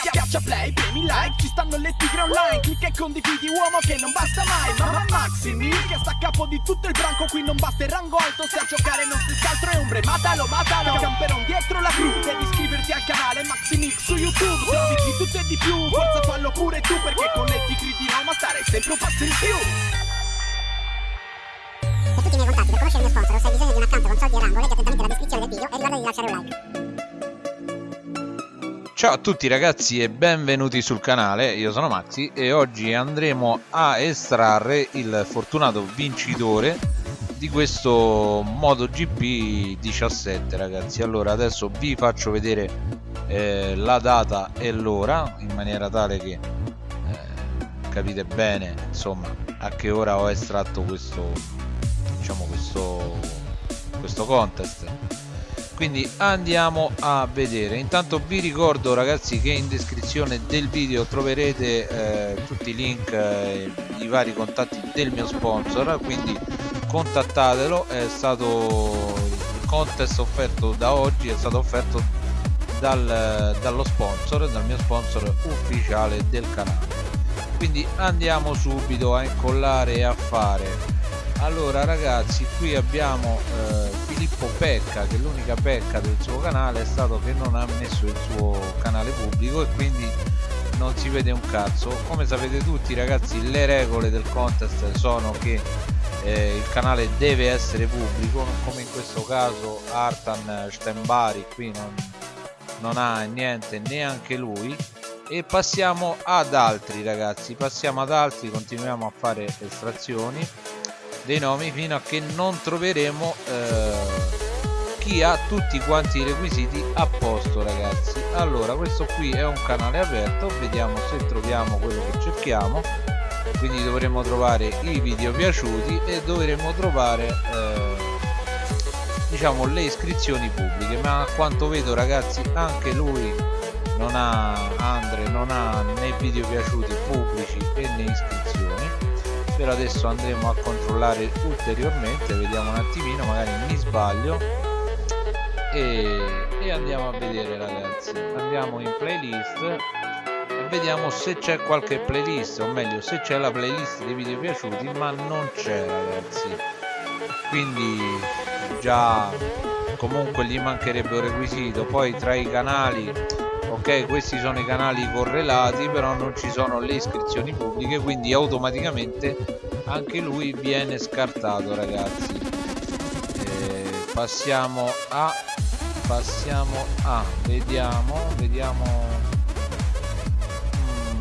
Schiaccia play, premi like, ci stanno le tigre online. Clicca e condividi uomo che non basta mai. Mamma Maximi che sta a capo di tutto il branco Qui non basta il rango alto. Se a giocare non si altro è ombre Matalo, matalo, camperon dietro la cru Devi iscriverti al canale Maximix su YouTube. Servizi di tutto e di più, forza fallo pure tu Perché con le tigre di Roma stare sempre un passo in più. Per tutti i miei contatti, per conoscere il mio sponsor se hai bisogno di un account con soldi e rango, leggi attentamente la descrizione del video e ricorda di lasciare un like. Ciao a tutti ragazzi e benvenuti sul canale, io sono Maxi e oggi andremo a estrarre il fortunato vincitore di questo MotoGP 17 ragazzi. Allora adesso vi faccio vedere eh, la data e l'ora in maniera tale che eh, capite bene insomma a che ora ho estratto questo diciamo questo questo contest quindi andiamo a vedere. Intanto vi ricordo ragazzi che in descrizione del video troverete eh, tutti i link eh, i vari contatti del mio sponsor quindi contattatelo. È stato il contest offerto da oggi è stato offerto dal, dallo sponsor dal mio sponsor ufficiale del canale. Quindi andiamo subito a incollare e a fare. Allora ragazzi qui abbiamo eh, Filippo Pecca che l'unica pecca del suo canale è stato che non ha messo il suo canale pubblico e quindi non si vede un cazzo. Come sapete tutti ragazzi le regole del contest sono che eh, il canale deve essere pubblico come in questo caso Artan Stenbari qui non, non ha niente neanche lui. E passiamo ad altri ragazzi passiamo ad altri continuiamo a fare estrazioni. Dei nomi fino a che non troveremo eh, chi ha tutti quanti i requisiti a posto ragazzi. Allora questo qui è un canale aperto vediamo se troviamo quello che cerchiamo. Quindi dovremo trovare i video piaciuti e dovremo trovare eh, diciamo le iscrizioni pubbliche. Ma a quanto vedo ragazzi anche lui non ha Andre non ha né video piaciuti pubblici e né iscrizioni. Per adesso andremo a controllare ulteriormente vediamo un attimino magari mi sbaglio e, e andiamo a vedere ragazzi. Andiamo in playlist e vediamo se c'è qualche playlist o meglio se c'è la playlist dei video piaciuti ma non c'è ragazzi. Quindi già comunque gli mancherebbe un requisito. Poi tra i canali ok questi sono i canali correlati però non ci sono le iscrizioni pubbliche quindi automaticamente anche lui viene scartato ragazzi. E passiamo a passiamo a vediamo vediamo.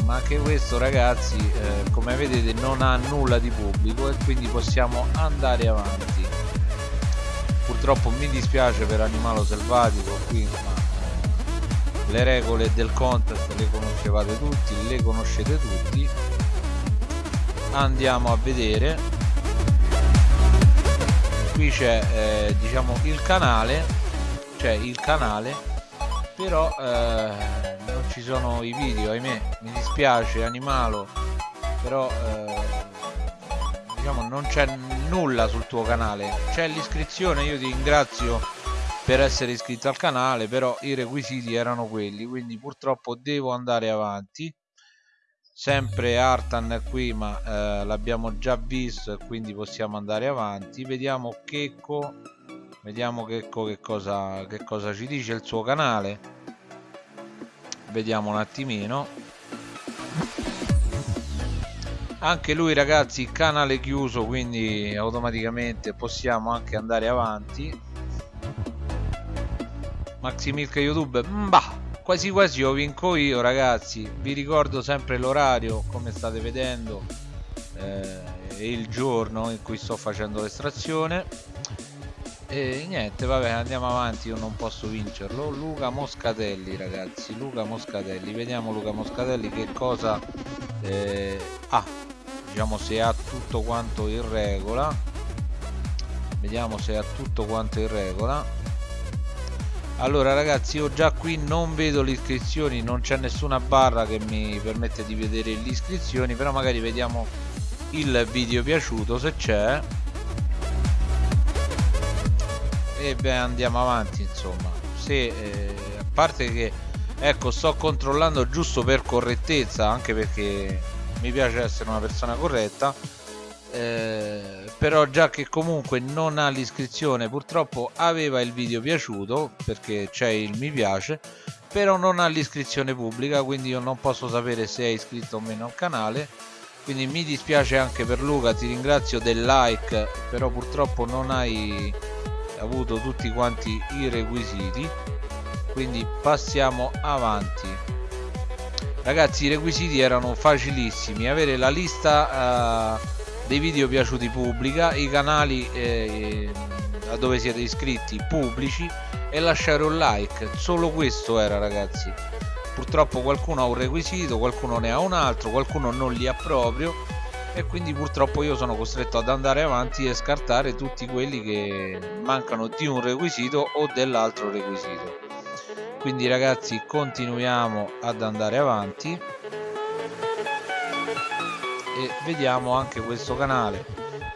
Mm, anche questo ragazzi eh, come vedete non ha nulla di pubblico e quindi possiamo andare avanti. Purtroppo mi dispiace per animalo selvatico qui ma le regole del contest le conoscevate tutti le conoscete tutti. Andiamo a vedere. Qui c'è eh, diciamo il canale c'è il canale però eh, non ci sono i video ahimè mi dispiace animalo però eh, diciamo non c'è nulla sul tuo canale. C'è l'iscrizione io ti ringrazio per essere iscritto al canale però i requisiti erano quelli quindi purtroppo devo andare avanti. Sempre Artan qui ma eh, l'abbiamo già visto e quindi possiamo andare avanti. Vediamo Checco vediamo Checco che cosa, che cosa ci dice il suo canale. Vediamo un attimino. Anche lui ragazzi canale chiuso quindi automaticamente possiamo anche andare avanti. Maximilk YouTube bah quasi quasi io vinco io ragazzi. Vi ricordo sempre l'orario come state vedendo eh, e il giorno in cui sto facendo l'estrazione e niente vabbè andiamo avanti io non posso vincerlo. Luca Moscatelli ragazzi Luca Moscatelli vediamo Luca Moscatelli che cosa eh, ha. Diciamo se ha tutto quanto in regola. Vediamo se ha tutto quanto in regola. Allora ragazzi io già qui non vedo le iscrizioni non c'è nessuna barra che mi permette di vedere le iscrizioni però magari vediamo il video piaciuto se c'è e beh andiamo avanti insomma. Se eh, a parte che ecco sto controllando giusto per correttezza anche perché mi piace essere una persona corretta eh, però già che comunque non ha l'iscrizione purtroppo aveva il video piaciuto perché c'è il mi piace però non ha l'iscrizione pubblica quindi io non posso sapere se è iscritto o meno al canale. Quindi mi dispiace anche per Luca ti ringrazio del like però purtroppo non hai avuto tutti quanti i requisiti quindi passiamo avanti. Ragazzi i requisiti erano facilissimi. Avere la lista uh, dei video piaciuti pubblica i canali eh, a dove siete iscritti pubblici e lasciare un like. Solo questo era ragazzi. Purtroppo qualcuno ha un requisito qualcuno ne ha un altro qualcuno non li ha proprio e quindi purtroppo io sono costretto ad andare avanti e scartare tutti quelli che mancano di un requisito o dell'altro requisito. Quindi ragazzi continuiamo ad andare avanti. E vediamo anche questo canale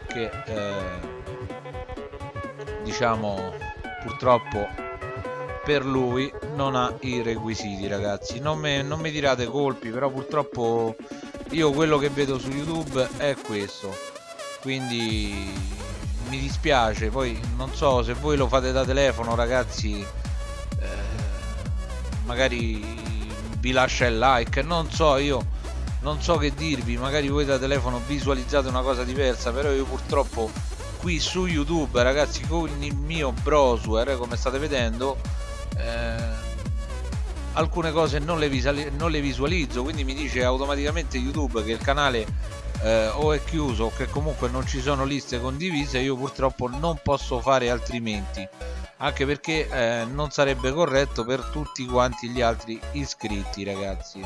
che eh, diciamo purtroppo per lui non ha i requisiti ragazzi. Non, me, non mi tirate colpi però purtroppo io quello che vedo su youtube è questo. Quindi mi dispiace. Poi non so se voi lo fate da telefono ragazzi eh, magari vi lascia il like. Non so io non so che dirvi. Magari voi da telefono visualizzate una cosa diversa però io purtroppo qui su youtube ragazzi con il mio browser come state vedendo eh, alcune cose non le, non le, visualizzo quindi mi dice automaticamente youtube che il canale eh, o è chiuso o che comunque non ci sono liste condivise io purtroppo non posso fare altrimenti anche perché eh, non sarebbe corretto per tutti quanti gli altri iscritti ragazzi.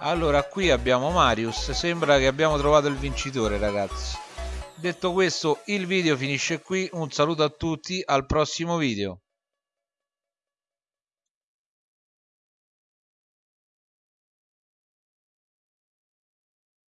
Allora qui abbiamo Marius sembra che abbiamo trovato il vincitore ragazzi. Detto questo il video finisce qui un saluto a tutti al prossimo video